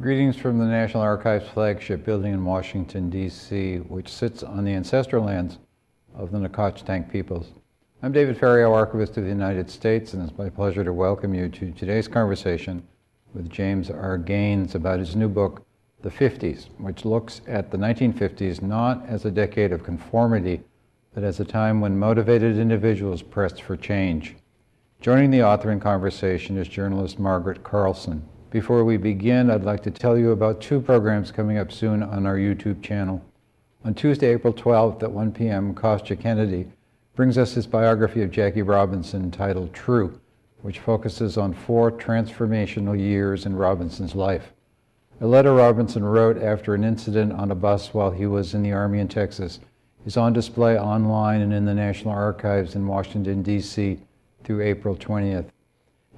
Greetings from the National Archives flagship building in Washington, D.C., which sits on the ancestral lands of the Nacotchtank peoples. I'm David Ferriero, Archivist of the United States, and it's my pleasure to welcome you to today's conversation with James R. Gaines about his new book, The 50s, which looks at the 1950s not as a decade of conformity, but as a time when motivated individuals pressed for change. Joining the author in conversation is journalist Margaret Carlson. Before we begin, I'd like to tell you about two programs coming up soon on our YouTube channel. On Tuesday, April 12th at 1 p.m., Kostya Kennedy brings us his biography of Jackie Robinson titled True, which focuses on four transformational years in Robinson's life. A letter Robinson wrote after an incident on a bus while he was in the Army in Texas is on display online and in the National Archives in Washington, D.C. through April 20th.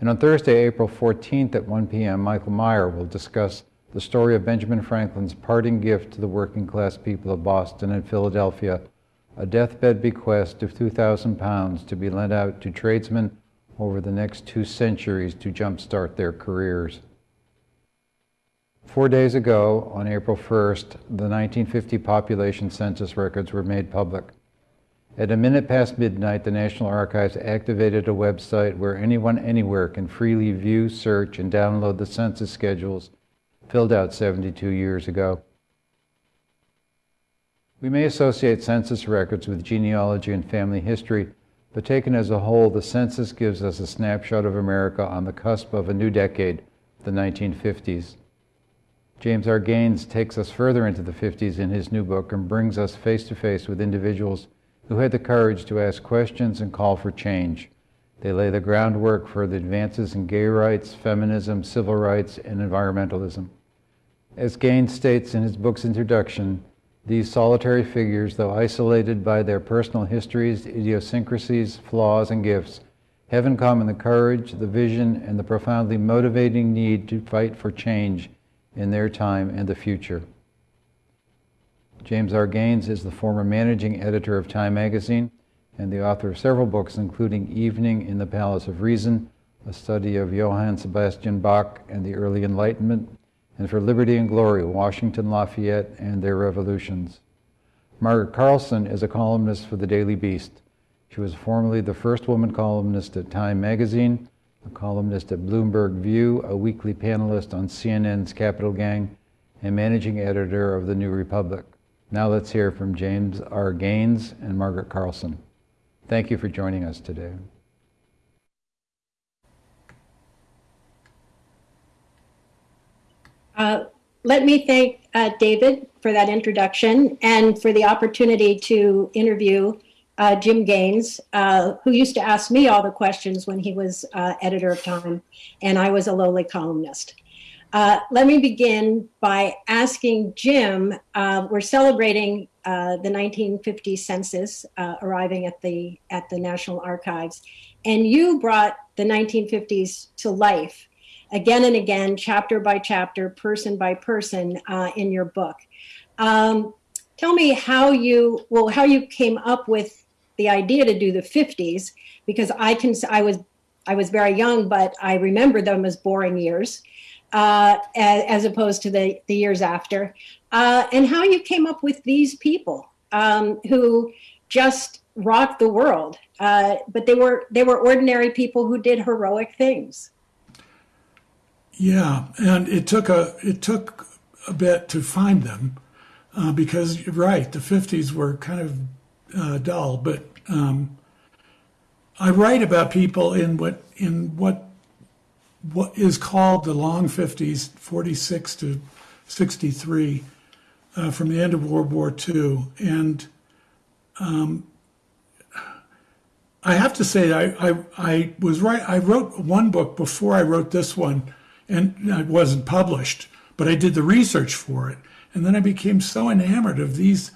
And on Thursday, April 14th at 1 p.m., Michael Meyer will discuss the story of Benjamin Franklin's parting gift to the working class people of Boston and Philadelphia, a deathbed bequest of 2,000 pounds to be lent out to tradesmen over the next two centuries to jumpstart their careers. Four days ago, on April 1st, the 1950 population census records were made public. At a minute past midnight, the National Archives activated a website where anyone anywhere can freely view, search, and download the census schedules filled out 72 years ago. We may associate census records with genealogy and family history, but taken as a whole, the census gives us a snapshot of America on the cusp of a new decade, the 1950s. James R. Gaines takes us further into the 50s in his new book and brings us face to face with individuals who had the courage to ask questions and call for change. They lay the groundwork for the advances in gay rights, feminism, civil rights, and environmentalism. As Gaines states in his book's introduction, these solitary figures, though isolated by their personal histories, idiosyncrasies, flaws, and gifts, have in common the courage, the vision, and the profoundly motivating need to fight for change in their time and the future. James R. Gaines is the former managing editor of Time magazine and the author of several books, including Evening in the Palace of Reason, a study of Johann Sebastian Bach and the early Enlightenment, and For Liberty and Glory, Washington Lafayette and Their Revolutions. Margaret Carlson is a columnist for the Daily Beast. She was formerly the first woman columnist at Time magazine, a columnist at Bloomberg View, a weekly panelist on CNN's Capital Gang, and managing editor of The New Republic. Now let's hear from James R. Gaines and Margaret Carlson. Thank you for joining us today. Uh, let me thank uh, David for that introduction and for the opportunity to interview uh, Jim Gaines, uh, who used to ask me all the questions when he was uh, editor of Time, and I was a lowly columnist. Uh, let me begin by asking Jim, uh, we're celebrating uh, the 1950 census uh, arriving at the, at the National Archives, and you brought the 1950s to life again and again, chapter by chapter, person by person uh, in your book. Um, tell me how you, well, how you came up with the idea to do the 50s, because I can, I was, I was very young, but I remember them as boring years uh, as, as, opposed to the, the years after, uh, and how you came up with these people um, who just rocked the world. Uh, but they were they were ordinary people who did heroic things. Yeah, and it took a it took a bit to find them uh, because right, the '50s were kind of uh, dull. But um, I write about people in what in what what is called the long 50s, 46 to 63, uh, from the end of World War II. And um, I have to say, I, I, I, was right. I wrote one book before I wrote this one, and it wasn't published, but I did the research for it. And then I became so enamored of these,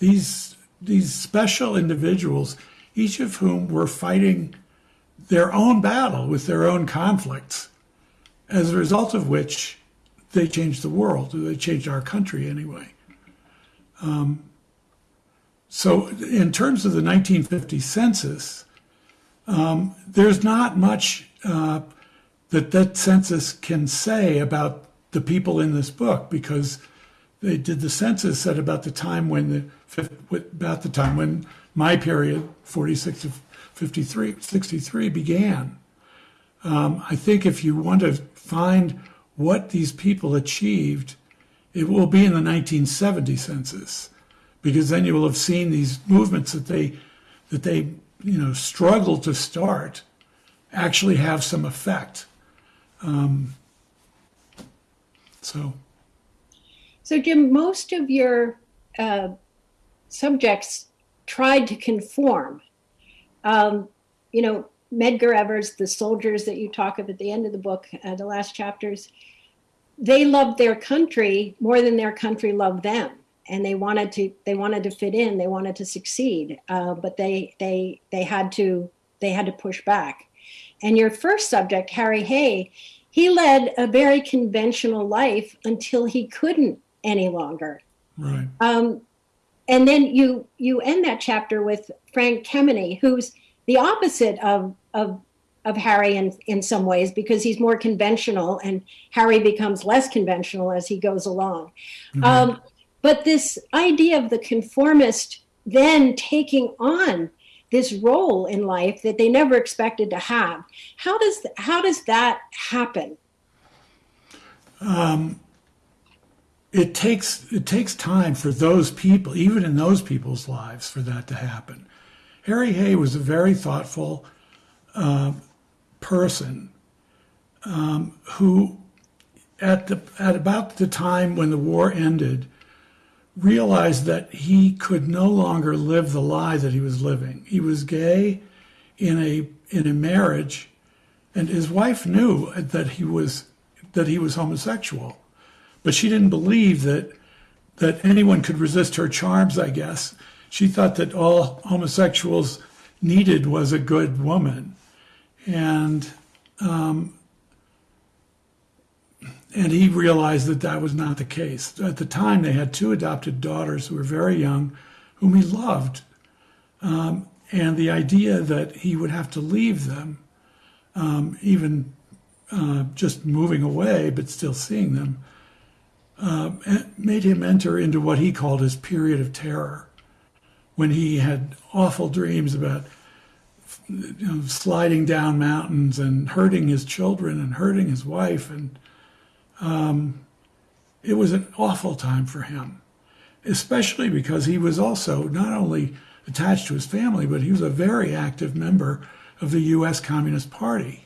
these, these special individuals, each of whom were fighting their own battle with their own conflicts, as a result of which they changed the world, or they changed our country anyway. Um, so, in terms of the 1950 census, um, there's not much uh, that that census can say about the people in this book because they did the census at about the time when the about the time when my period 46 to 53 63 began. Um, i think if you want to find what these people achieved it will be in the 1970 census because then you will have seen these movements that they that they you know struggle to start actually have some effect. Um, so. So, Jim, most of your uh, subjects tried to conform. Um, you know, Medgar Evers, the soldiers that you talk of at the end of the book, uh, the last chapters, they loved their country more than their country loved them, and they wanted to they wanted to fit in, they wanted to succeed, uh, but they they they had to they had to push back. And your first subject, Harry Hay, he led a very conventional life until he couldn't any longer. right Um, and then you you end that chapter with Frank Kameny, who's the opposite of of of Harry in in some ways because he's more conventional, and Harry becomes less conventional as he goes along. Um, but this idea of the conformist then taking on this role in life that they never expected to have how does how does that happen it takes it takes time for those people, even in those people's lives, for that to happen. Harry Hay was a very thoughtful uh, person um, who, at the at about the time when the war ended, realized that he could no longer live the lie that he was living. He was gay in a in a marriage, and his wife knew that he was that he was homosexual but she didn't believe that that anyone could resist her charms i guess. She thought that all homosexuals needed was a good woman. And um, and he realized that that was not the case. At the time they had two adopted daughters who were very young whom he loved. Um, and the idea that he would have to leave them um, even uh, just moving away but still seeing them made him enter into what he called his period of terror when he had awful dreams about you know, sliding down mountains and hurting his children and hurting his wife and um, it was an awful time for him especially because he was also not only attached to his family but he was a very active member of the US Communist Party.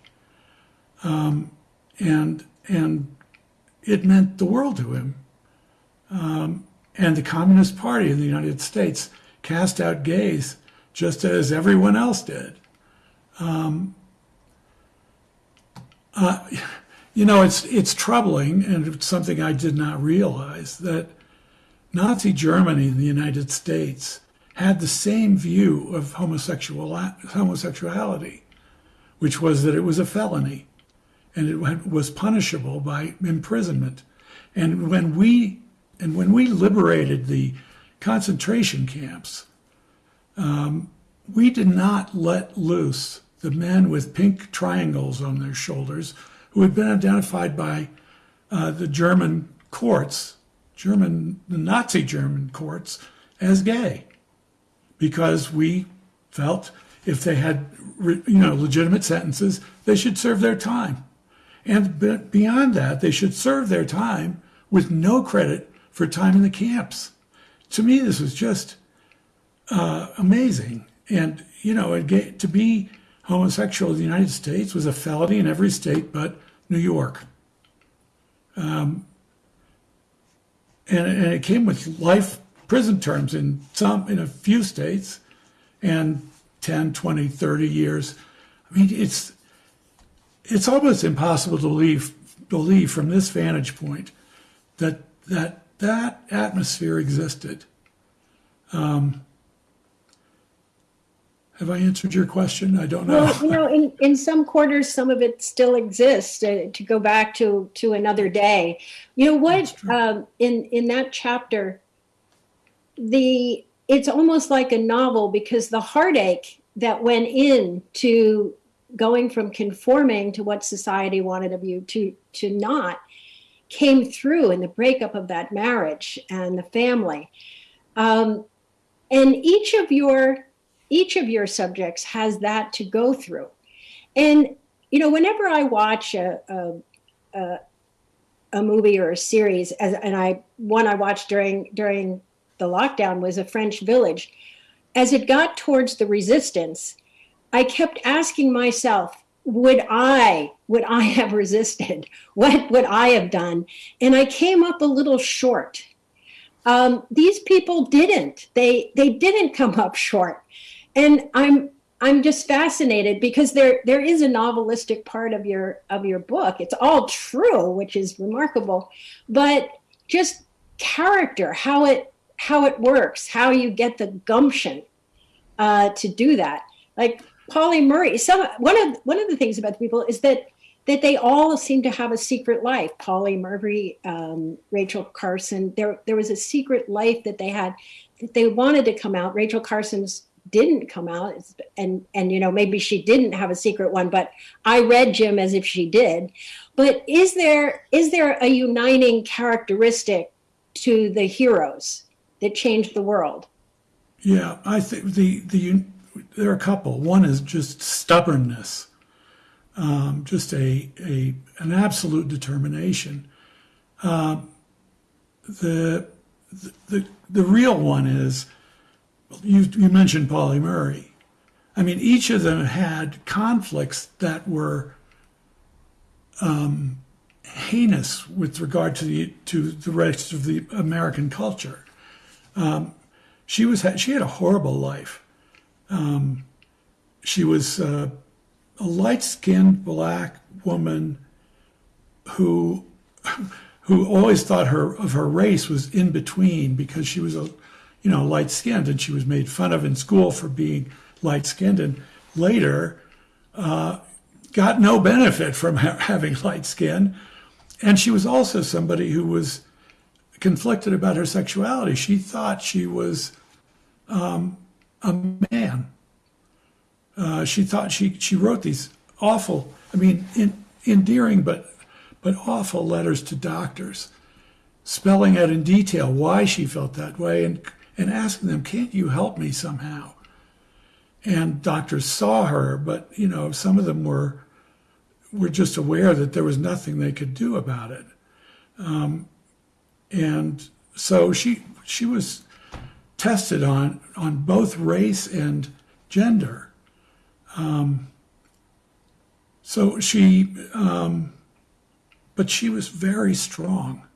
Um, and and it meant the world to him. Um, and the Communist Party in the United States cast out gays just as everyone else did. Um, uh, you know, it's it's troubling, and it's something I did not realize that Nazi Germany and the United States had the same view of homosexual homosexuality, which was that it was a felony and it was punishable by imprisonment. And when we and when we liberated the concentration camps, um, we did not let loose the men with pink triangles on their shoulders who had been identified by uh, the German courts, German, the Nazi German courts, as gay, because we felt if they had, you know, legitimate sentences, they should serve their time. And beyond that, they should serve their time with no credit for time in the camps. To me, this was just uh, amazing. And, you know, to be homosexual in the United States was a felony in every state but New York. Um, and, and it came with life prison terms in some, in a few states, and 10, 20, 30 years. I mean, it's it's almost impossible to believe, believe from this vantage point that that that atmosphere existed. Um, have I answered your question? I don't know. Well, you know, in, in some quarters, some of it still exists. Uh, to go back to to another day, you know what? Um, in in that chapter, the it's almost like a novel because the heartache that went into going from conforming to what society wanted of you to to not came through in the breakup of that marriage and the family. Um, and each of your each of your subjects has that to go through. And you know, whenever I watch a a, a, a movie or a series, as, and I one I watched during during the lockdown was a French village. As it got towards the resistance, I kept asking myself, would I would I have resisted? What would I have done? And I came up a little short. Um, these people didn't. They they didn't come up short, and I'm I'm just fascinated because there there is a novelistic part of your of your book. It's all true, which is remarkable, but just character, how it how it works, how you get the gumption uh, to do that. Like Pauli Murray, some one of one of the things about the people is that that they all seem to have a secret life. Pauli Murray, um, Rachel Carson, there there was a secret life that they had that they wanted to come out. Rachel Carson's didn't come out, and and you know maybe she didn't have a secret one, but I read Jim as if she did. But is there is there a uniting characteristic to the heroes that changed the world? Yeah, I think the the there are a couple. One is just stubbornness, um, just a, a an absolute determination. Um, the, the the real one is you you mentioned Pauli Murray. I mean, each of them had conflicts that were um, heinous with regard to the to the rest of the American culture. Um, she was she had a horrible life. Um, she was uh, a light-skinned black woman who who always thought her of her race was in between because she was a you know light-skinned and she was made fun of in school for being light-skinned and later uh, got no benefit from ha- having light skin and she was also somebody who was conflicted about her sexuality. She thought she was um, a man. Uh, she thought she she wrote these awful, I mean, in, endearing but but awful letters to doctors, spelling out in detail why she felt that way and and asking them, "Can't you help me somehow?" And doctors saw her, but you know, some of them were were just aware that there was nothing they could do about it. Um, and so she she was tested on on both race and gender. Um, so she, um, but she was very strong.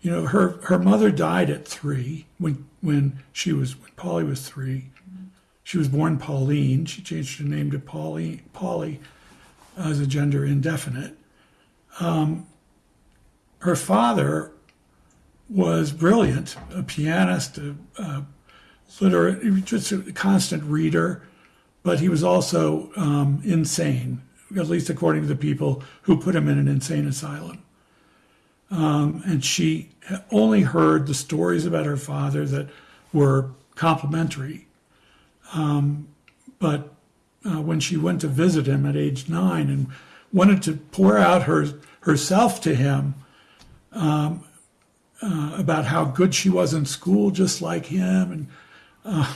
You know, her her mother died at three when when she was when Pauli was three. She was born Pauline. She changed her name to Pauli Pauli as a gender indefinite. Um, her father was brilliant, a pianist, a, a literate, just a constant reader, but he was also um, insane, at least according to the people who put him in an insane asylum. Um, and she only heard the stories about her father that were complimentary. Um, but uh, when she went to visit him at age nine and wanted to pour out her herself to him, um, uh, about how good she was in school, just like him, and uh,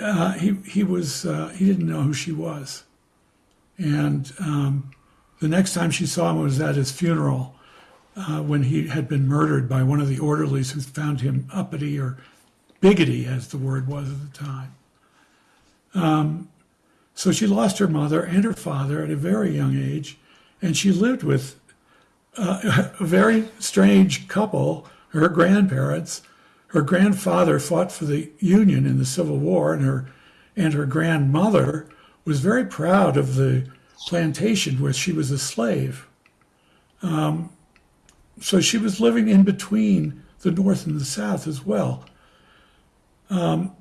uh, he he was uh, he didn't know who she was, and um, the next time she saw him was at his funeral uh, when he had been murdered by one of the orderlies who found him uppity or biggity, as the word was at the time. Um, so she lost her mother and her father at a very young age, and she lived with uh, a very strange couple, her grandparents. Her grandfather fought for the Union in the Civil War, and her and her grandmother was very proud of the plantation where she was a slave. Um, so she was living in between the North and the South as well. Um,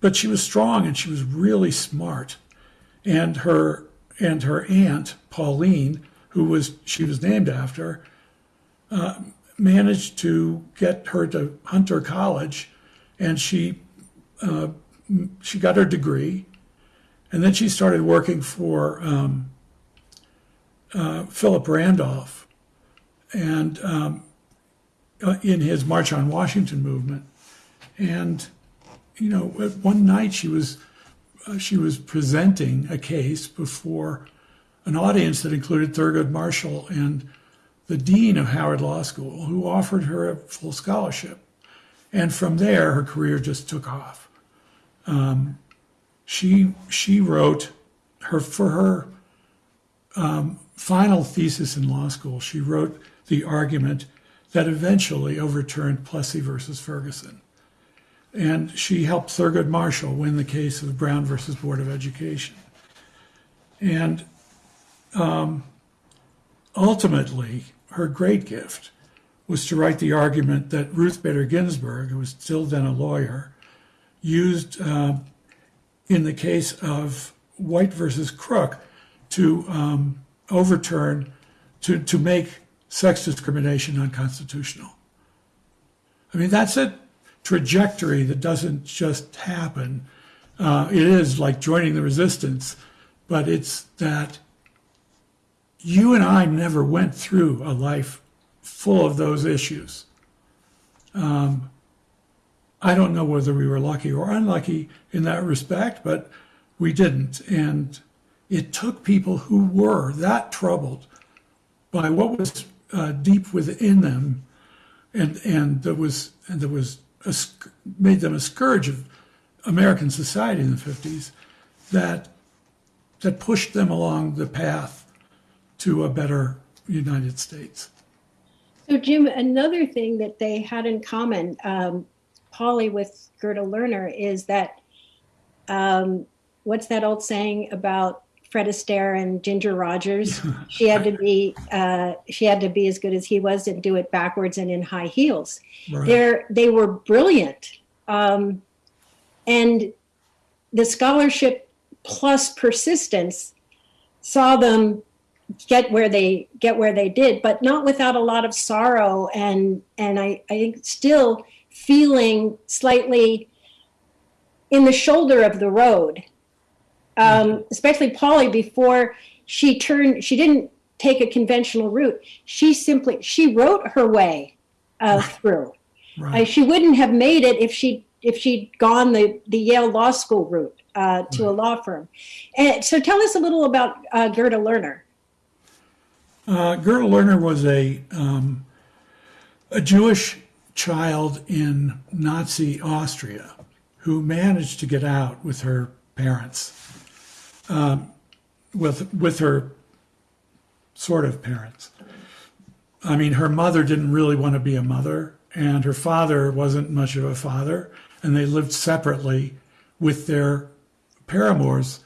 but she was strong and she was really smart, and her and her aunt Pauline who was she was named after, uh, managed to get her to Hunter College, and she uh, she got her degree, and then she started working for um, uh, Philip Randolph and um, uh, in his March on Washington movement. And you know, one night she was uh, she was presenting a case before an audience that included Thurgood Marshall and the dean of Howard Law School, who offered her a full scholarship. And from there, her career just took off. Um, she she wrote her for her um, final thesis in law school. She wrote the argument that eventually overturned Plessy versus Ferguson. And she helped Thurgood Marshall win the case of Brown versus Board of Education. And um, ultimately, her great gift was to write the argument that Ruth Bader Ginsburg, who was still then a lawyer, used uh, in the case of White versus Crook to um, overturn, to, to make sex discrimination unconstitutional. I mean, that's a trajectory that doesn't just happen. Uh, it is like joining the resistance, but it's that you and I never went through a life full of those issues. Um, I don't know whether we were lucky or unlucky in that respect, but we didn't. And it took people who were that troubled by what was uh, deep within them and, and that was, and that was a, made them a scourge of American society in the 50s that, that pushed them along the path to a better United States. So, Jim, another thing that they had in common, um, Pauli with Gerda Lerner, is that um, what's that old saying about Fred Astaire and Ginger Rogers? she had to be uh, she had to be as good as he was and do it backwards and in high heels. Right. They're they were brilliant, um, and the scholarship plus persistence saw them get where they get where they did, but not without a lot of sorrow and and I, I think still feeling slightly in the shoulder of the road. Um, especially Pauli before she turned she didn't take a conventional route. She simply she wrote her way uh, through. Right. Uh, she wouldn't have made it if she if she'd gone the the Yale Law School route uh, to a law firm. And so, tell us a little about uh, Gerda Lerner. Uh, Gerda Lerner was a um, a Jewish child in Nazi Austria who managed to get out with her parents, um, with with her sort of parents. I mean, her mother didn't really want to be a mother, and her father wasn't much of a father, and they lived separately with their paramours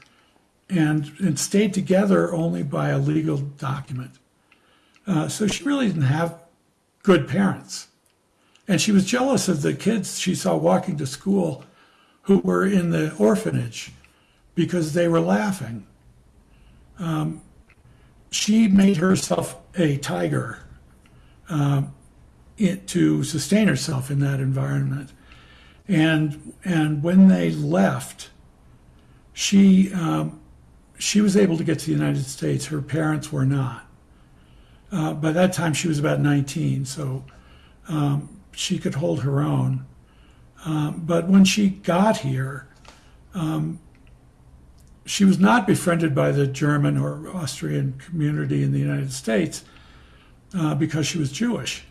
and, and stayed together only by a legal document. Uh, so she really didn't have good parents. And she was jealous of the kids she saw walking to school who were in the orphanage because they were laughing. Um, she made herself a tiger um, it, to sustain herself in that environment. And, and when they left, she, um, she was able to get to the United States. Her parents were not. Uh, by that time, she was about 19, so um, she could hold her own. Um, but when she got here, um, she was not befriended by the German or Austrian community in the United States uh, because she was Jewish.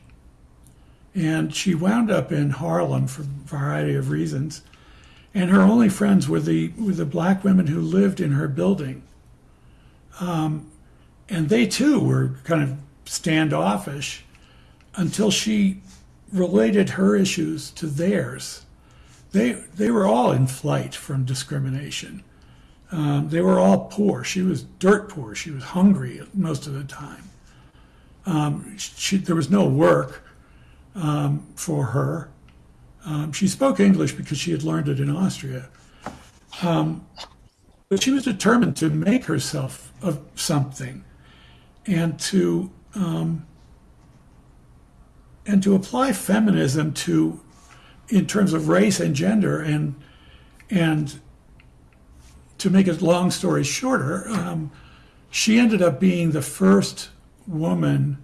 And she wound up in Harlem for a variety of reasons. And her only friends were the, were the black women who lived in her building. Um, and they too were kind of standoffish until she related her issues to theirs. They, they were all in flight from discrimination. Um, they were all poor. She was dirt poor. She was hungry most of the time. Um, she, there was no work um, for her. Um, she spoke English because she had learned it in Austria. Um, but she was determined to make herself of something and to um, and to apply feminism to in terms of race and gender and and to make a long story shorter um, she ended up being the first woman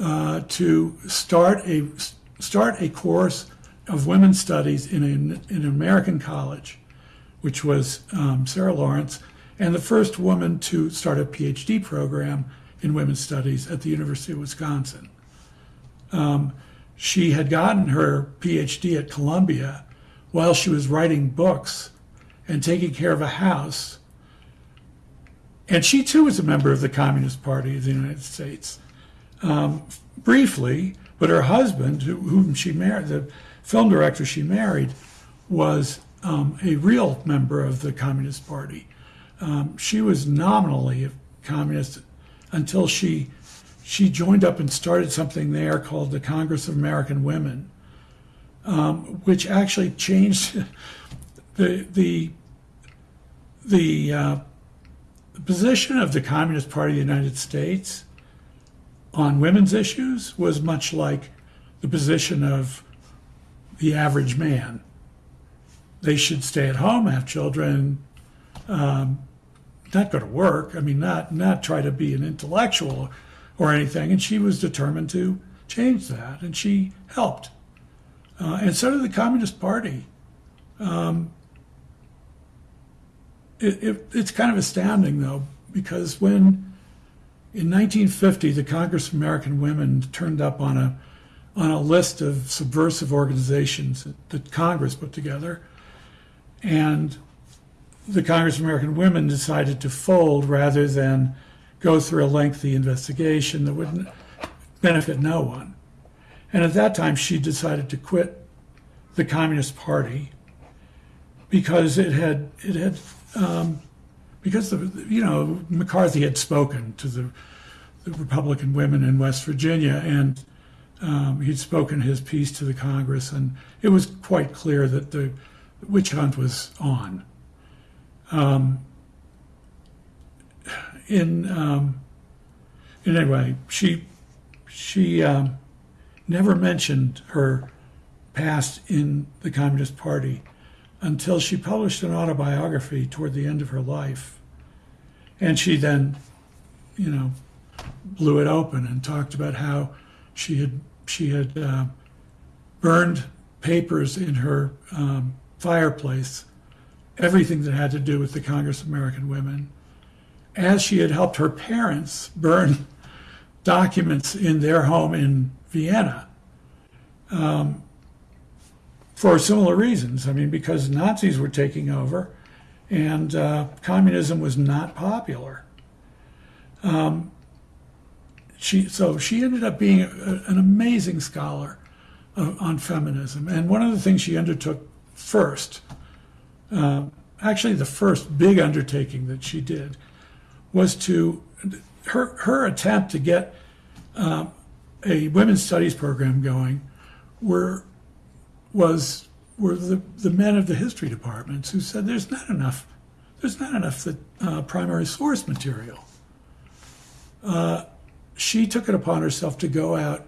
uh, to start a start a course of women's studies in, in an American college, which was um, Sarah Lawrence, and the first woman to start a PhD program in women's studies at the University of Wisconsin. Um, she had gotten her PhD at Columbia while she was writing books and taking care of a house. And she too was a member of the Communist Party of the United States. Um, briefly, but her husband, whom she married, the film director she married, was um, a real member of the Communist Party. Um, she was nominally a communist until she she joined up and started something there called the Congress of American Women, um, which actually changed the the the, uh, position of the Communist Party of the United States on women's issues was much like the position of the average man. They should stay at home, have children, um, not go to work. I mean, not not try to be an intellectual or anything. And she was determined to change that, and she helped. Uh, and so did the Communist Party. Um, it, it, it's kind of astounding, though, because when in 1950 the Congress of American Women turned up on a on a list of subversive organizations that Congress put together, and the Congress of American Women decided to fold rather than go through a lengthy investigation that wouldn't benefit no one. And at that time, she decided to quit the Communist Party because it had it had um, because the you know McCarthy had spoken to the, the Republican women in West Virginia and um, he'd spoken his piece to the Congress and it was quite clear that the witch hunt was on. Um, in um, anyway, she she um, never mentioned her past in the Communist Party until she published an autobiography toward the end of her life, and she then, you know, blew it open and talked about how she had she had uh, burned papers in her um, fireplace, everything that had to do with the Congress of American Women as she had helped her parents burn documents in their home in Vienna um, for similar reasons. I mean, because Nazis were taking over and uh, communism was not popular. Um, she, so she ended up being a, an amazing scholar of, on feminism. And one of the things she undertook first, uh, actually the first big undertaking that she did, was to her her attempt to get um, a women's studies program going were was were the, the men of the history departments who said there's not enough there's not enough uh, primary source material. Uh, she took it upon herself to go out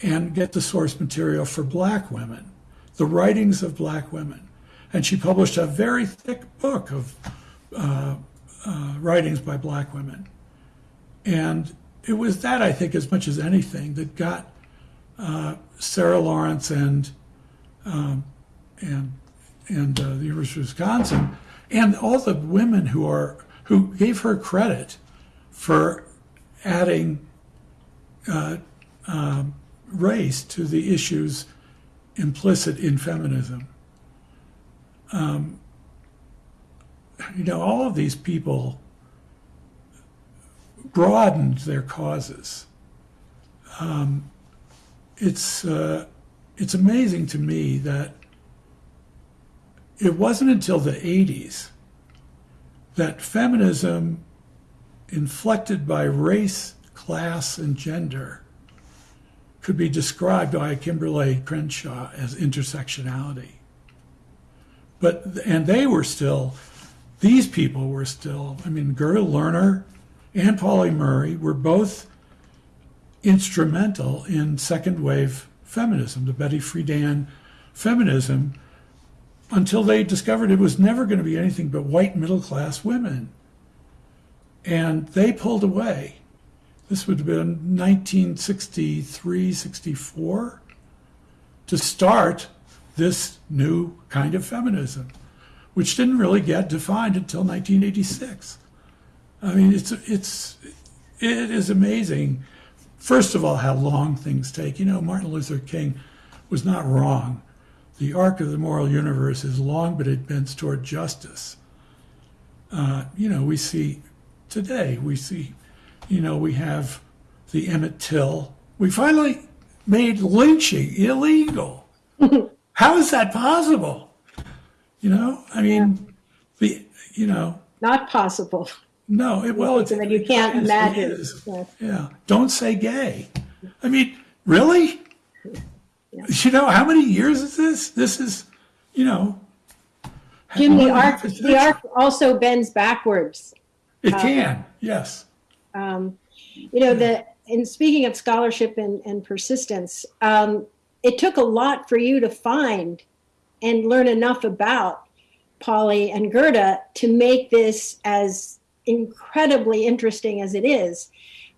and get the source material for black women, the writings of black women. And she published a very thick book of uh, uh, writings by black women. And it was that, I think, as much as anything, that got uh, Sarah Lawrence and um, and and uh, the University of Wisconsin, and all the women who are who gave her credit for adding uh, um, race to the issues implicit in feminism. Um, you know, all of these people broadened their causes. Um, it's uh, it's amazing to me that it wasn't until the 80s that feminism, inflected by race, class, and gender, could be described by Kimberlé Crenshaw as intersectionality. But and they were still these people were still, I mean, Gerda Lerner and Pauli Murray were both instrumental in second wave feminism, the Betty Friedan feminism, until they discovered it was never going to be anything but white middle class women. And they pulled away. this would have been 1963, 64, to start this new kind of feminism, which didn't really get defined until 1986. I mean, it's it's it is amazing. First of all, how long things take. You know, Martin Luther King was not wrong. The arc of the moral universe is long, but it bends toward justice. Uh, you know, we see today, we see, you know, we have the Emmett Till. We finally made lynching illegal. How is that possible? You know, I mean, the, you know, Not possible. no, it, well, it's. That you can't imagine. is. Yeah. Yeah, don't say gay. I mean, really? You know, how many years is this? This is, you know. Jim, the arc, the arc also bends backwards. It can, yes. Um, you know, the, in speaking of scholarship and, and persistence, um, it took a lot for you to find and learn enough about Pauli and Gerda to make this as incredibly interesting as it is.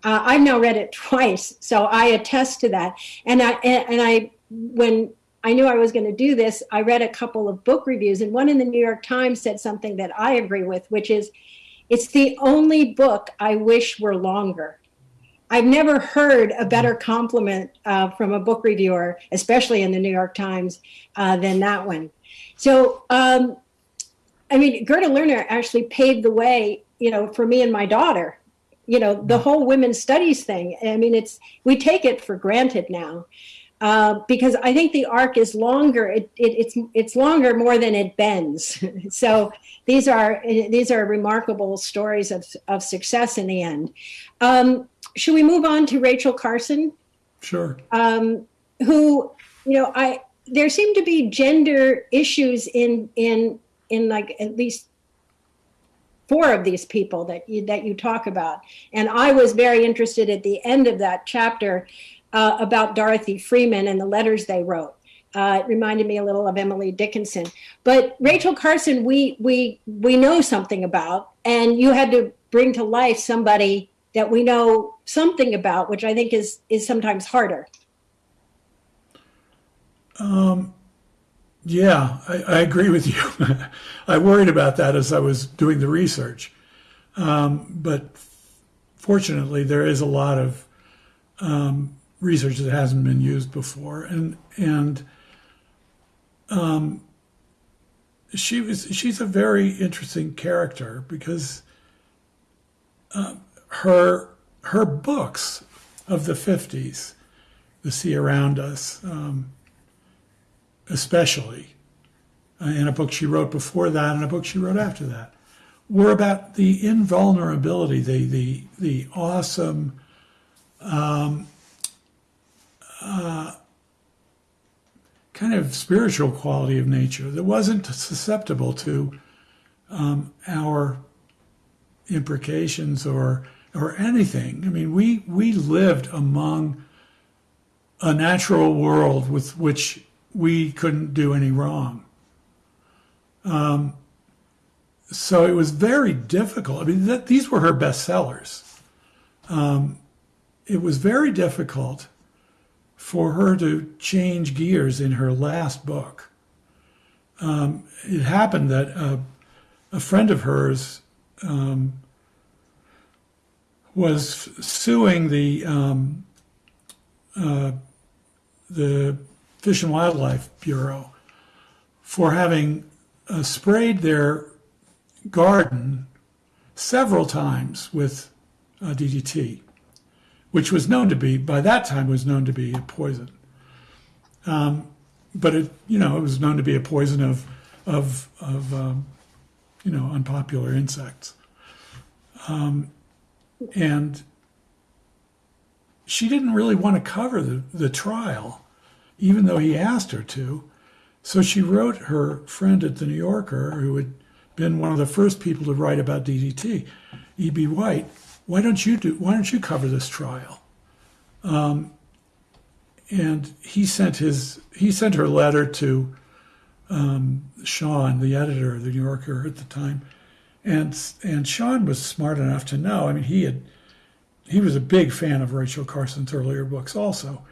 Uh, I've now read it twice, so I attest to that. And I and, and I when I knew I was going to do this, I read a couple of book reviews, and one in the New York Times said something that I agree with, which is, it's the only book I wish were longer. I've never heard a better compliment uh, from a book reviewer, especially in the New York Times, uh, than that one. So, um, I mean, Gerda Lerner actually paved the way, you know, for me and my daughter. You know, the whole women's studies thing. I mean, it's we take it for granted now uh, because I think the arc is longer. It, it, it's it's longer more than it bends. so these are these are remarkable stories of of success in the end. Um, should we move on to Rachel Carson? Sure. um, who you know i there seem to be gender issues in in in like at least four of these people that you that you talk about and i was very interested at the end of that chapter uh, about dorothy freeman and the letters they wrote uh, it reminded me a little of emily dickinson but rachel carson we we we know something about and you had to bring to life somebody that we know something about which i think is is sometimes harder Yeah, I, I agree with you. I worried about that as I was doing the research. Um, but fortunately, there is a lot of um, research that hasn't been used before, and and um, she was she's a very interesting character because uh, her her books of the fifties, The Sea Around Us. Um, especially, uh, and a book she wrote before that, and a book she wrote after that, were about the invulnerability, the the the awesome, um, uh, kind of spiritual quality of nature that wasn't susceptible to um, our imprecations or or anything. I mean, we we lived among a natural world with which we couldn't do any wrong. Um, so it was very difficult. I mean, that, these were her bestsellers. Um, it was very difficult for her to change gears in her last book. Um, it happened that a, a friend of hers um, was suing the um, uh, the Fish and Wildlife Bureau for having uh, sprayed their garden several times with uh, DDT, which was known to be, by that time, was known to be a poison. Um, but it, you know, it was known to be a poison of, of, of um, you know, unpopular insects. Um, and she didn't really want to cover the, the trial even though he asked her to. So she wrote her friend at the New Yorker, who had been one of the first people to write about DDT, E.B. White. Why don't you do? Why don't you cover this trial? Um, and he sent his he sent her letter to um, Shawn, the editor of the New Yorker at the time, and and Shawn was smart enough to know. I mean, he had he was a big fan of Rachel Carson's earlier books. Also,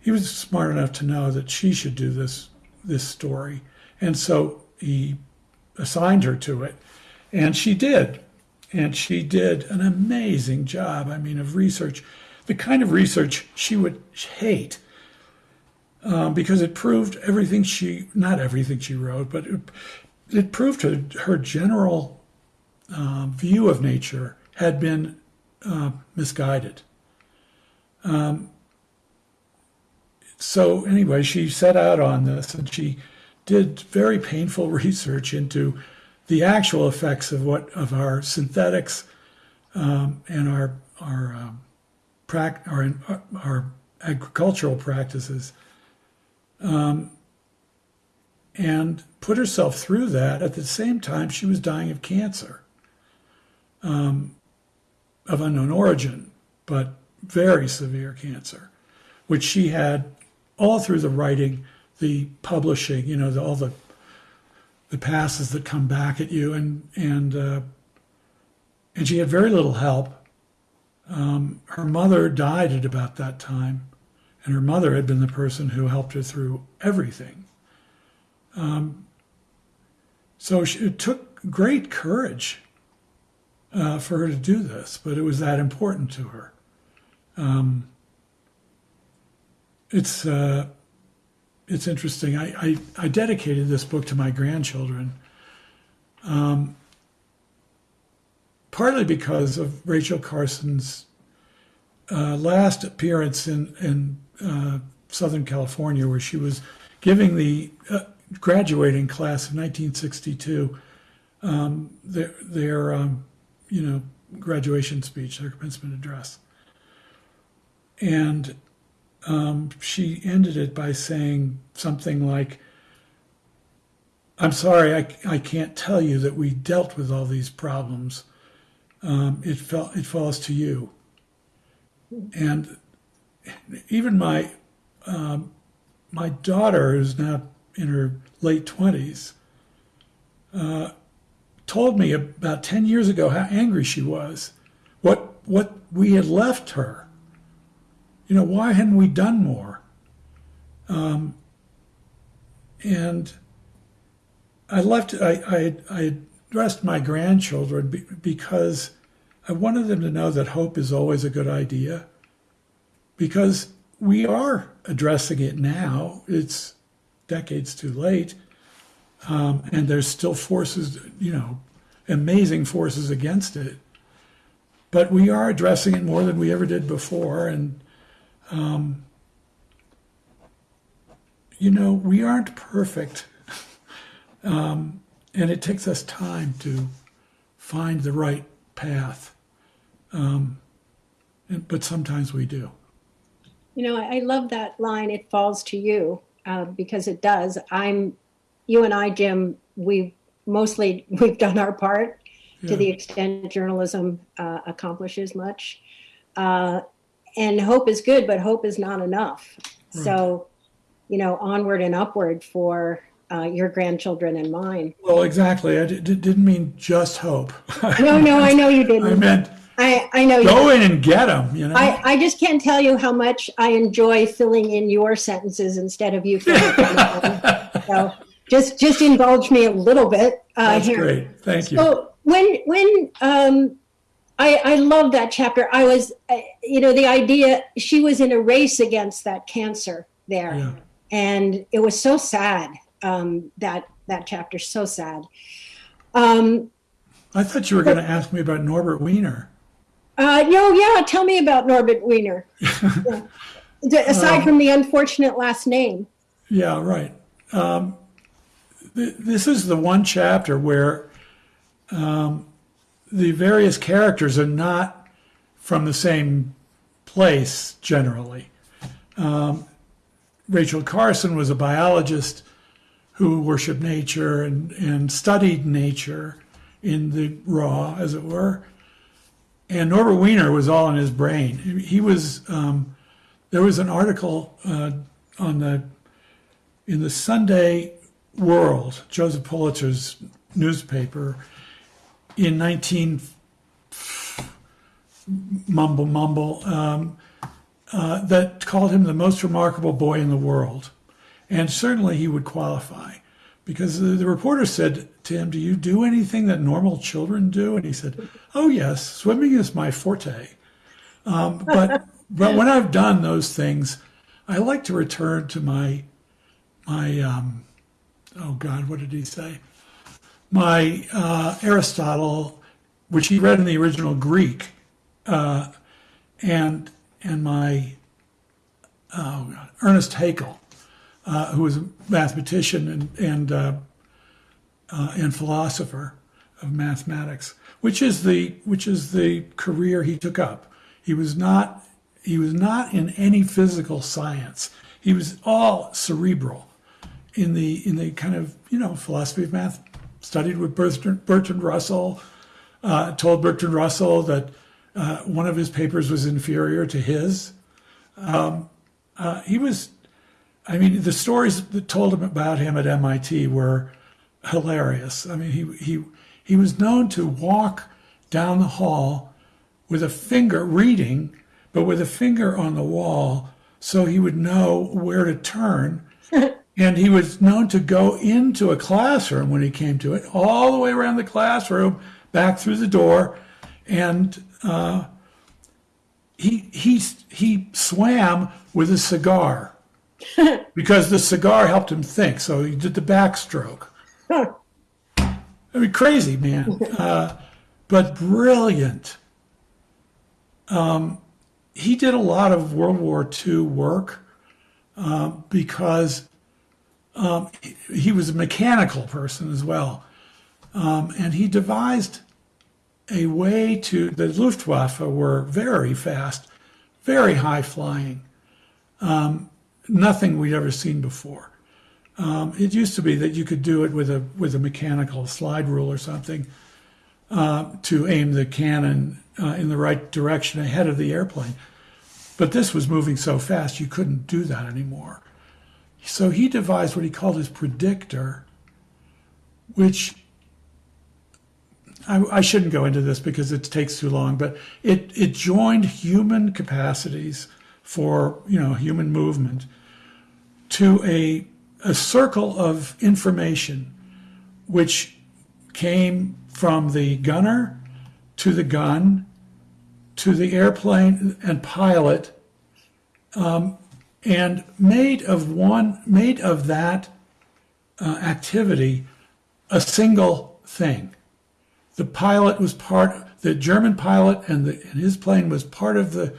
he was smart enough to know that she should do this this story, and so he assigned her to it, and she did, and she did an amazing job. I mean, of research, the kind of research she would hate. Um, because it proved everything she, not everything she wrote, but it, it proved her, her general uh, view of nature had been uh, misguided. Um, so anyway, she set out on this, and she did very painful research into the actual effects of what of our synthetics um, and our our um, our our agricultural practices, um, and put herself through that. At the same time, she was dying of cancer um, of unknown origin, but very severe cancer, which she had all through the writing, the publishing, you know, the, all the the passes that come back at you, and and uh, and she had very little help. Um, her mother died at about that time, and her mother had been the person who helped her through everything. Um, so she, it took great courage uh, for her to do this, but it was that important to her. Um, it's uh, it's interesting. I, I, I dedicated this book to my grandchildren, um, partly because of Rachel Carson's uh, last appearance in in uh, Southern California, where she was giving the uh, graduating class of 1962 um, their their um, you know graduation speech, their commencement address, and um, she ended it by saying something like, I'm sorry, I, I can't tell you that we dealt with all these problems. Um, it, fell, it falls to you. And even my, um, my daughter, who's now in her late 20s, uh, told me about 10 years ago how angry she was, what, what we had left her you know, why hadn't we done more? Um, and I left, I, I, I addressed my grandchildren because I wanted them to know that hope is always a good idea because we are addressing it now. It's decades too late. Um, and there's still forces, you know, amazing forces against it. But we are addressing it more than we ever did before. And um, you know, we aren't perfect. um, and it takes us time to find the right path. Um, and, but sometimes we do. You know, I, love that line, it falls to you, uh, because it does. I'm, you and I, Jim, we've mostly, we've done our part to the extent journalism uh, accomplishes much. Uh, and hope is good, but hope is not enough. So, you know, onward and upward for uh, your grandchildren and mine. Well, exactly. I didn't mean just hope. No, no, I know you didn't. I meant I, I know you. go in and get them, you know? I, I just can't tell you how much I enjoy filling in your sentences instead of you filling in mine. So just just indulge me a little bit uh, That's here. great. Thank you. So when when um, I I love that chapter. I was uh, you know the idea she was in a race against that cancer there, Yeah. and it was so sad. Um, that that chapter so sad. Um, I thought you were going to ask me about Norbert Wiener. Uh, no, yeah. Tell me about Norbert Wiener. Yeah. Aside from the unfortunate last name. Yeah, right. Um, th- this is the one chapter where um, the various characters are not from the same place generally. Um, Rachel Carson was a biologist who worshiped nature and, and studied nature in the raw, as it were. And Norbert Wiener was all in his brain. He was. Um, there was an article uh, on the in the Sunday World, Joseph Pulitzer's newspaper, in 19 mumble mumble um, uh, that called him the most remarkable boy in the world, and certainly he would qualify, because the, the reporter said to him, "Do you do anything that normal children do?" And he said, "Oh yes, swimming is my forte." Um, but but when I've done those things, I like to return to my my um, oh God, what did he say? My uh, Aristotle, which he read in the original Greek, uh, and and my oh God, Ernest Haeckel, uh, who was a mathematician and and uh, uh, and philosopher of mathematics, which is the which is the career he took up. He was not he was not in any physical science. He was all cerebral in the in the kind of you know philosophy of math. Studied with Bertrand, Bertrand Russell. Uh, told Bertrand Russell that uh, one of his papers was inferior to his. Um, uh, he was, I mean, the stories that told him about him at MIT were hilarious. I mean, he he he was known to walk down the hall with a finger reading, but with a finger on the wall, so he would know where to turn. and he was known to go into a classroom when he came to it, all the way around the classroom, back through the door, and uh, he he he swam with a cigar because the cigar helped him think. So he did the backstroke. I mean, crazy man, uh, but brilliant. Um, he did a lot of World War II work uh, because um, he, was a mechanical person as well, um, and he devised a way to, the Luftwaffe were very fast, very high flying, um, nothing we'd ever seen before. Um, it used to be that you could do it with a with a mechanical slide rule or something uh, to aim the cannon uh, in the right direction ahead of the airplane. But this was moving so fast you couldn't do that anymore. So he devised what he called his predictor, which I, I, shouldn't go into this because it takes too long, but it, it joined human capacities for you know human movement to a, a circle of information which came from the gunner to the gun to the airplane and pilot um, and made of one made of that uh, activity a single thing the pilot was part, the German pilot and, the, and his plane was part of the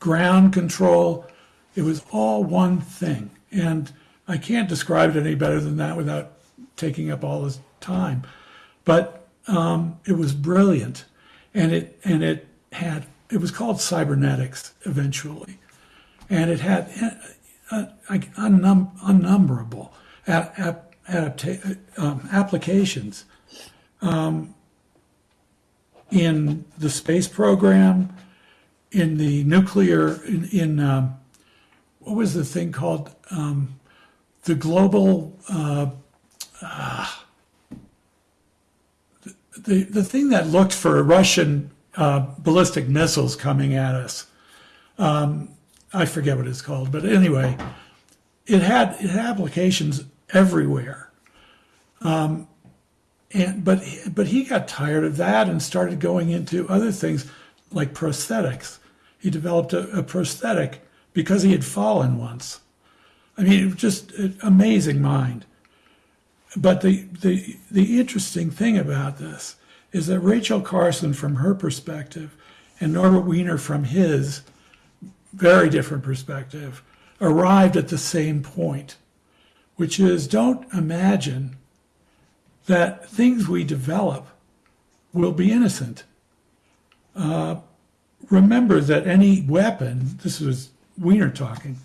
ground control. It was all one thing. And I can't describe it any better than that without taking up all this time. But um, it was brilliant. And it, and it had, it was called cybernetics eventually. And it had uh, uh, unnum- unnumberable um, applications. Um, in the space program, in the nuclear, in, in um, what was the thing called? Um, the global, uh, uh, the, the thing that looked for Russian uh, ballistic missiles coming at us. Um, I forget what it's called, but anyway, it had, it had applications everywhere. Um, and but but he got tired of that and started going into other things like prosthetics. He developed a, a prosthetic because he had fallen once. I mean, it was just an amazing mind. But the, the, the interesting thing about this is that Rachel Carson, from her perspective, and Norbert Wiener, from his very different perspective, arrived at the same point, which is don't imagine that things we develop will be innocent. Uh, remember that any weapon, this was Wiener talking,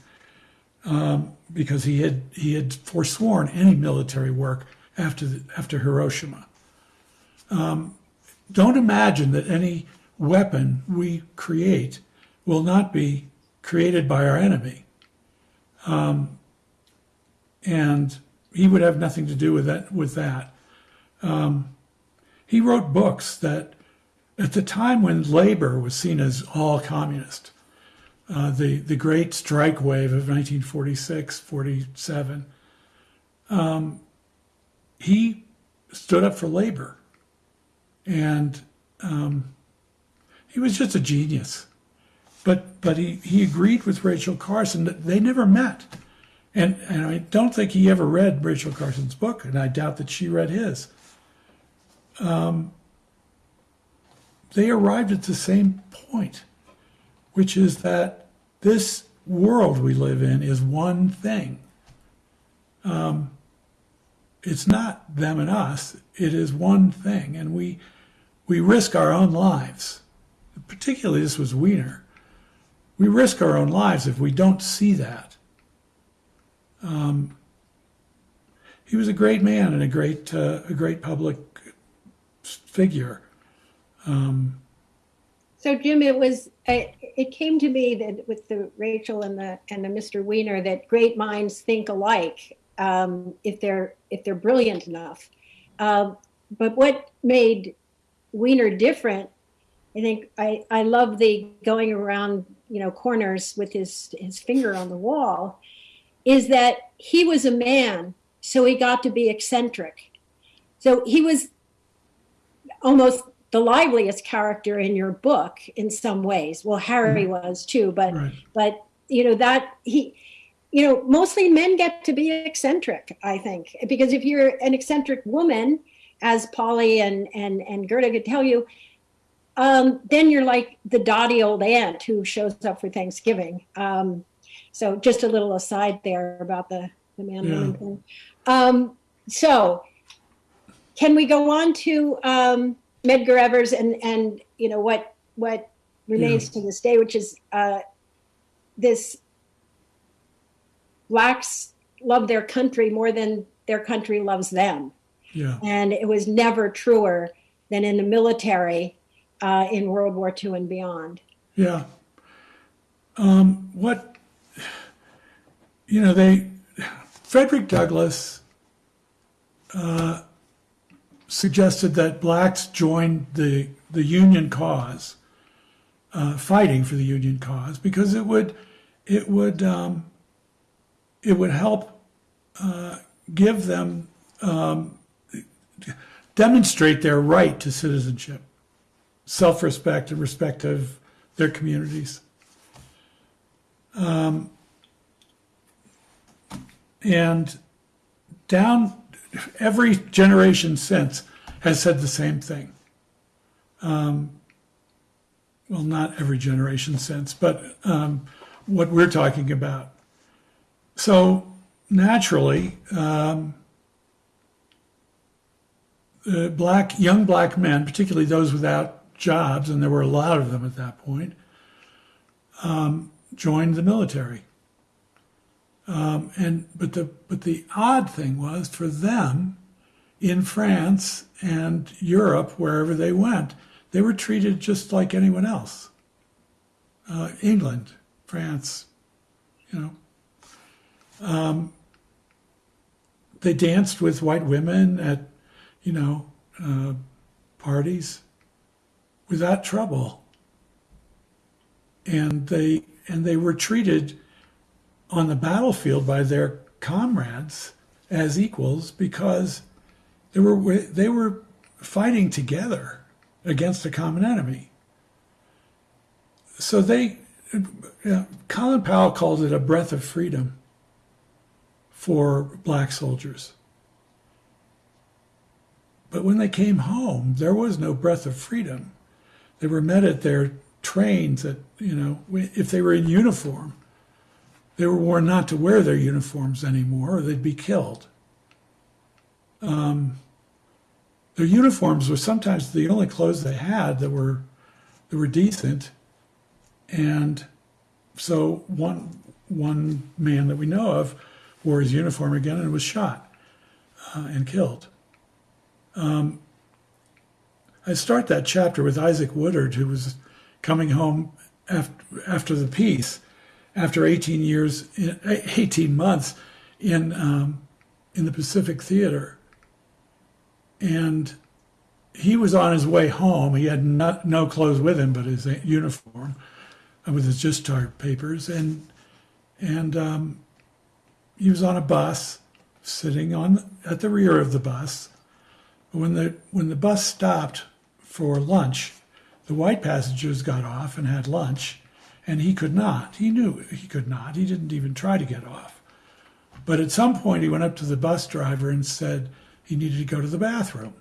um, because he had he had forsworn any military work after the, after Hiroshima. Um, don't imagine that any weapon we create will not be created by our enemy. Um, and he would have nothing to do with that with that. Um, he wrote books that at the time when labor was seen as all communist, uh, the, the great strike wave of 1946, 47, um, he stood up for labor. And um, he was just a genius. But, but he, he agreed with Rachel Carson that they never met. And, and I don't think he ever read Rachel Carson's book, and I doubt that she read his. Um, they arrived at the same point, which is that this world we live in is one thing. Um, it's not them and us, it is one thing. And we, we risk our own lives. Particularly, this was Wiener. We risk our own lives if we don't see that. Um, he was a great man and a great, uh, a great public figure. Um, So Jim, it was, it, it came to me that with the Rachel and the, and the Mr. Wiener, that great minds think alike, um, if they're, if they're brilliant enough. Um, but what made Wiener different, I think, I, I love the going around, you know, corners with his, his finger on the wall, is that he was a man, so he got to be eccentric. So he was almost the liveliest character in your book in some ways. Well, Harry mm-hmm. was too, but right. but you know that he you know mostly men get to be eccentric, I think, because if you're an eccentric woman, as Pauli and and and Gerda could tell you, um, then you're like the dotty old aunt who shows up for Thanksgiving. Um, so just a little aside there about the the man woman Yeah. thing. Um, so can we go on to um, Medgar Evers and and you know what what remains to this day, which is uh, this blacks love their country more than their country loves them, Yeah. and it was never truer than in the military uh, in World War II and beyond. Yeah. Um, what, you know, they, Frederick Douglass uh, suggested that blacks join the, the Union cause, uh, fighting for the Union cause, because it would, it would, um, it would help uh, give them, um, demonstrate their right to citizenship self-respect and respect of their communities. Um, and down every generation since has said the same thing. Um, well, not every generation since, but um, what we're talking about. So naturally, um, uh, black young black men, particularly those without jobs, and there were a lot of them at that point, um, joined the military. Um, and but the but the odd thing was for them, in France and Europe, wherever they went, they were treated just like anyone else. Uh, England, France, you know. Um, they danced with white women at, you know, uh, parties without trouble. And they and they were treated on the battlefield by their comrades as equals because they were they were fighting together against a common enemy. So they, uh, Colin Powell called it a breath of freedom for black soldiers. But when they came home, there was no breath of freedom. They were met at their trains at, you know, if they were in uniform, they were warned not to wear their uniforms anymore or they'd be killed. Um, their uniforms were sometimes the only clothes they had that were that were decent. And so one one man that we know of wore his uniform again and was shot uh, and killed. Um, I start that chapter with Isaac Woodard, who was coming home after, after the peace, after 18 years, 18 months in um, in the Pacific Theater, and he was on his way home. He had not, no clothes with him but his uniform uh, with his discharge papers. And, and um, he was on a bus sitting on at the rear of the bus. When the, when the bus stopped for lunch, the white passengers got off and had lunch, and he could not. He knew he could not. He didn't even try to get off. But at some point, he went up to the bus driver and said he needed to go to the bathroom.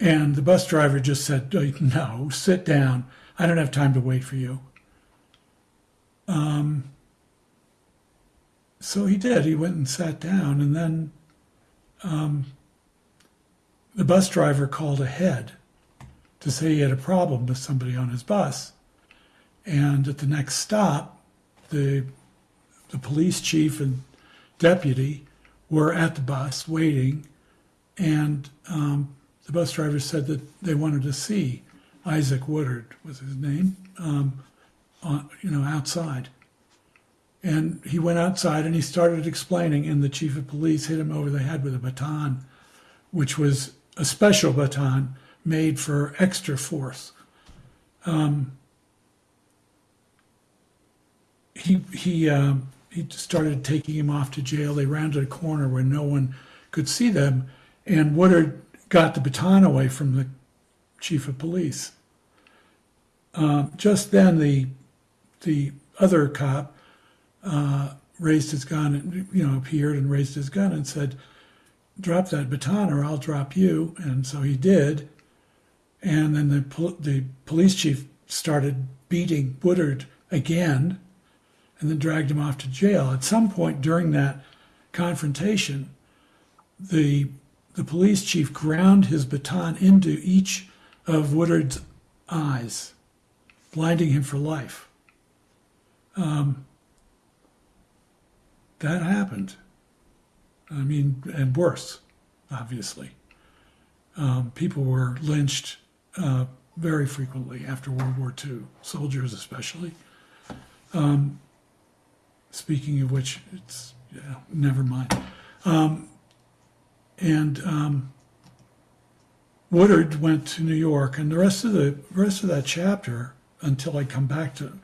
And the bus driver just said, "Oh, No, sit down. I don't have time to wait for you. Um, so he did. He went and sat down, and then um, the bus driver called ahead to say he had a problem with somebody on his bus. And at the next stop, the the police chief and deputy were at the bus waiting, and um, the bus driver said that they wanted to see Isaac Woodard was his name, um, on, you know, outside. And he went outside and he started explaining, and the chief of police hit him over the head with a baton, which was a special baton made for extra force. Um, he he um, he started taking him off to jail. They rounded a corner where no one could see them, and Woodard got the baton away from the chief of police. Uh, just then, the the other cop uh, raised his gun, and you know, appeared and raised his gun and said, "Drop that baton, or I'll drop you." And so he did. And then the pol- the police chief started beating Woodard again, and then dragged him off to jail. At some point during that confrontation, the the police chief ground his baton into each of Woodard's eyes, blinding him for life. Um, that happened. I mean, and worse, obviously. Um, people were lynched uh, very frequently after World War II, soldiers especially. Um, speaking of which, it's yeah, never mind. Um, and um, Woodard went to New York, and the rest of the rest of that chapter, until I come back to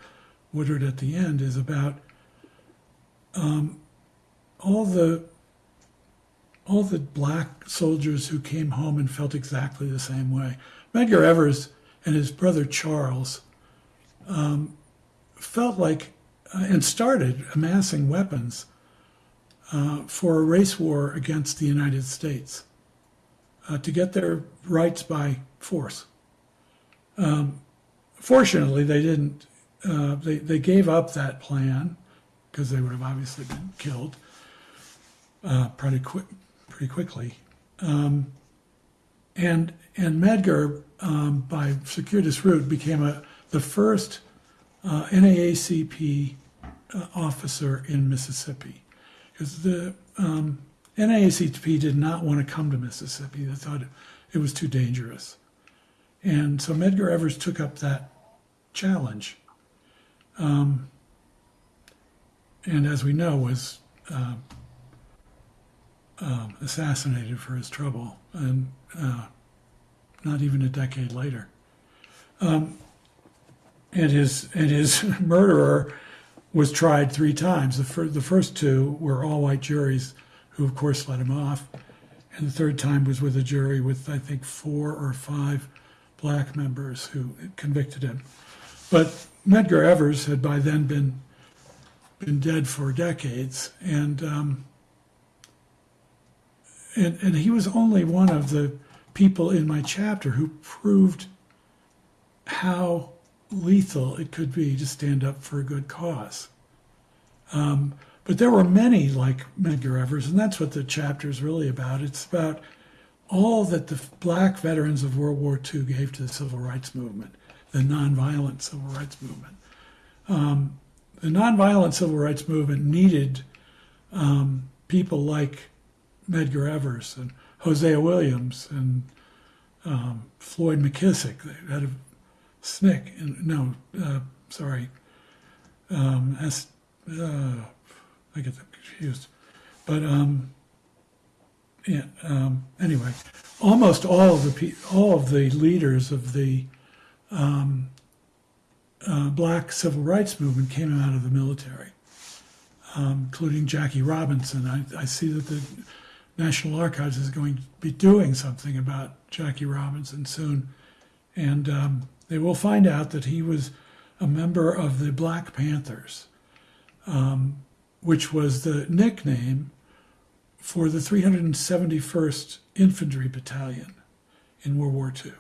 Woodard at the end, is about um, all the all the black soldiers who came home and felt exactly the same way. Medgar Evers and his brother Charles um, felt like uh, and started amassing weapons uh, for a race war against the United States uh, to get their rights by force. Um, fortunately, they didn't. Uh, they they gave up that plan because they would have obviously been killed uh, pretty quick, pretty quickly. Um, and and Medgar, um, by circuitous route, became a the first uh, NAACP uh, officer in Mississippi because the um, NAACP did not want to come to Mississippi. They thought it, was too dangerous. And so Medgar Evers took up that challenge. Um, and as we know, was uh, uh, assassinated for his trouble, and uh, not even a decade later. Um, and his and his murderer was tried three times. The, fir- the first two were all white juries, who of course let him off, and the third time was with a jury with I think four or five black members who convicted him. But Medgar Evers had by then been been dead for decades, and um, and and he was only one of the people in my chapter who proved how lethal it could be to stand up for a good cause. Um, but there were many like Medgar Evers, and that's what the chapter is really about. It's about all that the black veterans of World War II gave to the civil rights movement, the nonviolent civil rights movement. Um, the nonviolent civil rights movement needed um, people like Medgar Evers and Hosea Williams and um, Floyd McKissick. Had a SNCC, and no, uh, sorry, um, S, uh, I get them confused, but um, yeah, um, anyway, almost all of the all of the leaders of the um, uh, black civil rights movement came out of the military, um, including Jackie Robinson. I, I see that the National Archives is going to be doing something about Jackie Robinson soon, and um, they will find out that he was a member of the Black Panthers, um, which was the nickname for the 371st Infantry Battalion in World War II.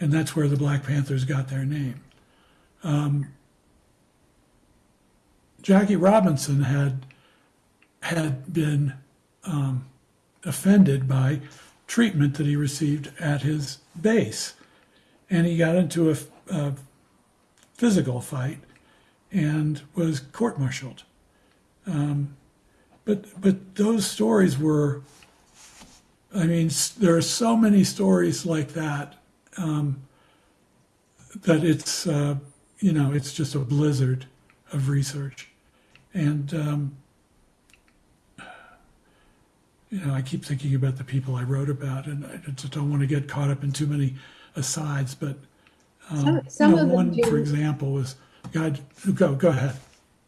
And that's where the Black Panthers got their name. Um, Jackie Robinson had had been um, offended by treatment that he received at his base, and he got into a, a physical fight and was court-martialed. Um, but but those stories were, I mean, there are so many stories like that um, that it's uh, you know it's just a blizzard of research, and um, you know I keep thinking about the people I wrote about, and I just don't want to get caught up in too many asides. But um, Some- you know, one, do. for example, was God. Go go ahead.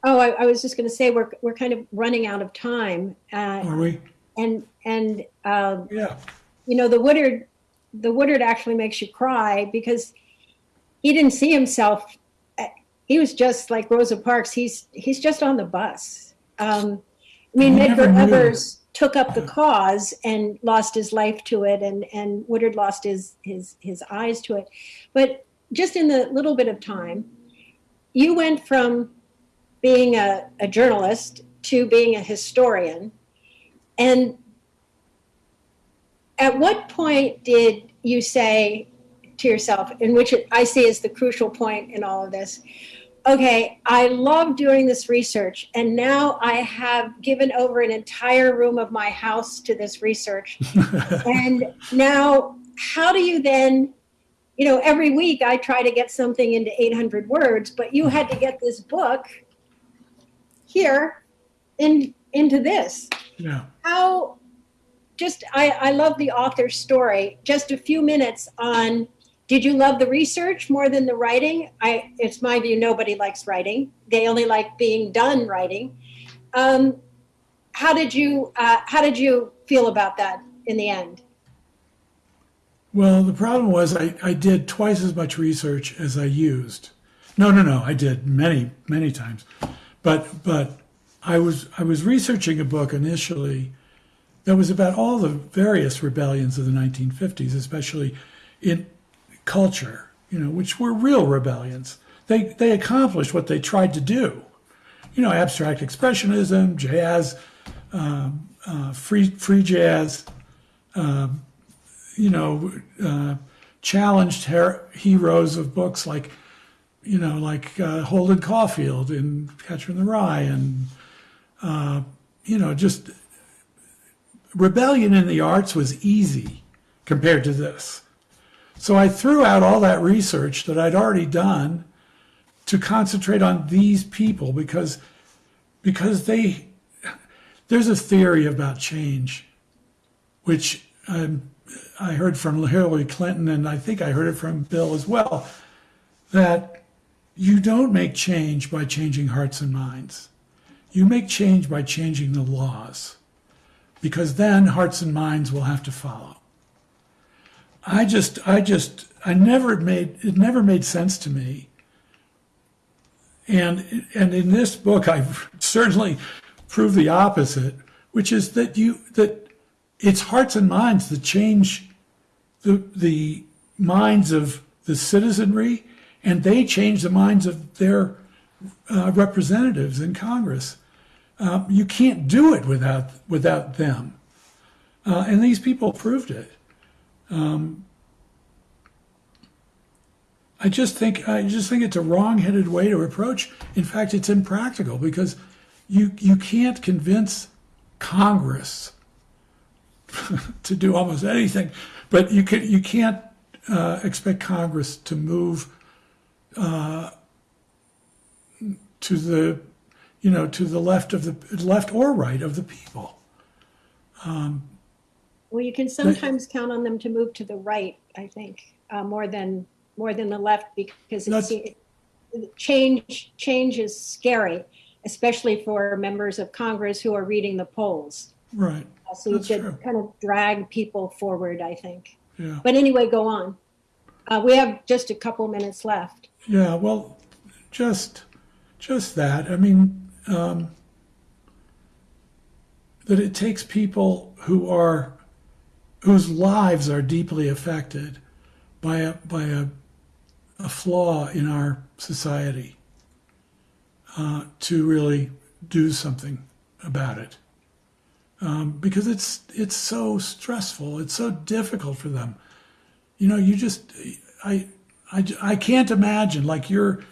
Oh, I, I was just going to say we're we're kind of running out of time, uh, Are we? and and um, Yeah. you know the Woodard the Woodard actually makes you cry because he didn't see himself. uh, He was just like Rosa Parks. He's he's just on the bus. Um, I mean, Medgar. Evers took up the cause and lost his life to it, and and Woodard lost his his his eyes to it. But just in the little bit of time, you went from being a, a journalist to being a historian, and at what point did you say to yourself, in which I see as the crucial point in all of this, okay, I love doing this research, and now I have given over an entire room of my house to this research. and now, how do you then, you know, every week I try to get something into 800 words, but you had to get this book here in, into this Yeah. how just I, I love the author's story just a few minutes on did you love the research more than the writing i it's my view nobody likes writing they only like being done writing um, how did you uh, how did you feel about that in the end Well, the problem was I, I did twice as much research as I used. No, no, no, I did many, many times. But but I was I was researching a book initially that was about all the various rebellions of the 1950s, especially in culture, you know, which were real rebellions. They they accomplished what they tried to do. You know, abstract expressionism, jazz, um, uh, free free jazz, you know, uh, challenged her- heroes of books like, you know, like uh, Holden Caulfield in Catcher in the Rye, and uh, you know, just rebellion in the arts was easy compared to this. So I threw out all that research that I'd already done to concentrate on these people because because they there's a theory about change, which um, I heard from Hillary Clinton, and I think I heard it from Bill as well, that you don't make change by changing hearts and minds. You make change by changing the laws, because then hearts and minds will have to follow. I just, I just, I never made, it never made sense to me. And, and in this book, I've certainly proved the opposite, which is that you, that it's hearts and minds that change the, the minds of the citizenry, and they change the minds of their uh, representatives in Congress. Uh, you can't do it without without them, uh, and these people proved it. Um, I just think I just think it's a wrong-headed way to approach. In fact, it's impractical because you you can't convince Congress to do almost anything, but you can you can't uh, expect Congress to move uh, to the you know to the left of the left or right of the people. Um, Well, you can sometimes count on them to move to the right, I think, uh, more than, more than the left because change, change is scary, especially for members of Congress who are reading the polls. Right. Uh, So you That's should true. kind of drag people forward, I think. Yeah. But anyway, go on. Uh, we have just a couple minutes left. Yeah. Well, just just that. I mean, um, that it takes people who are whose lives are deeply affected by a by a, a flaw in our society uh, to really do something about it. Um, because it's it's so stressful. It's so difficult for them. You know, you just I I, I can't imagine like your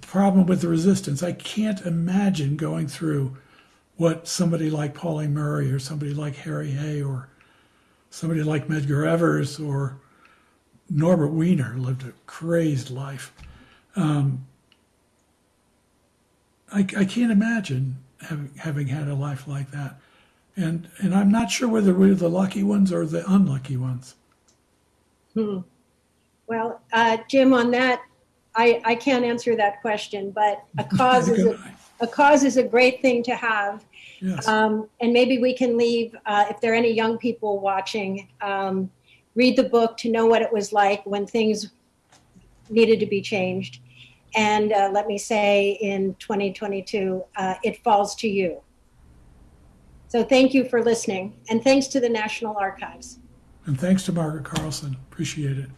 problem with the resistance. I can't imagine going through what somebody like Pauline Murray or somebody like Harry Hay or somebody like Medgar Evers or Norbert Wiener lived a crazed life. Um, I, I can't imagine having, having had a life like that. And, and I'm not sure whether we're the lucky ones or the unlucky ones. Hmm. Well, uh, Jim, on that, I, I can't answer that question, but a cause is a, a cause is a great thing to have. Yes. Um, and maybe we can leave, uh, if there are any young people watching, um, read the book to know what it was like when things needed to be changed. And uh, let me say in 2022, uh, it falls to you. So thank you for listening. And thanks to the National Archives. And thanks to Margaret Carlson. Appreciate it.